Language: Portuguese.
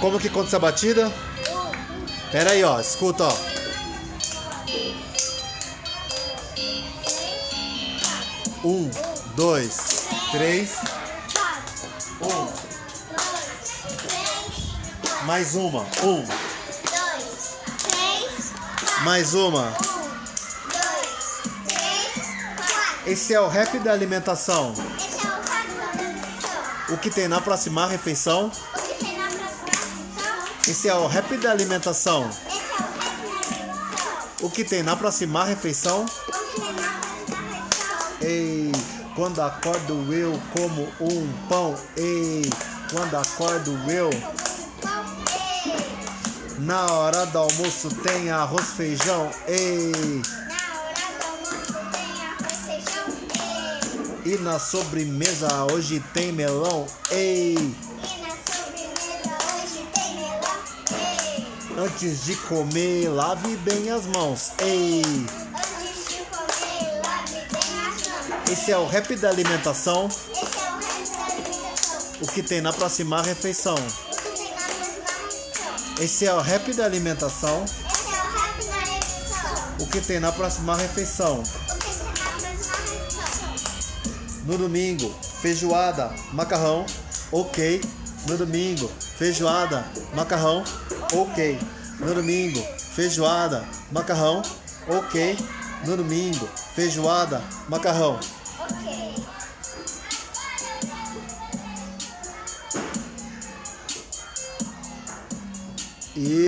Como que conta essa batida? Pera aí, ó. Escuta, ó. Um, dois, três. Um. Mais uma. Um. Mais uma. Esse é o rap da alimentação. Esse é o quadro da alimentação. O que tem na próxima refeição? Esse é o rap da alimentação. O que tem na próxima refeição? Ei, quando acordo eu como um pão. Ei, quando acordo eu. Pão, ei. Na hora do almoço tem arroz, feijão. Ei, Na hora do almoço tem arroz, feijão, ei. e na sobremesa hoje tem melão. Ei, antes de comer lave bem as mãos. Ei, Antes de comer, lave bem as mãos. esse é o rap da alimentação. Esse é o rap da alimentação. O que tem na próxima refeição? O que tem na próxima refeição? Esse é o rap da alimentação. Esse é o rap da refeição. O que tem na próxima refeição? O que tem na próxima refeição? No domingo, feijoada, macarrão, ok. No domingo, feijoada, macarrão, ok. No domingo, feijoada, macarrão, ok. No domingo, feijoada, macarrão. Ok. E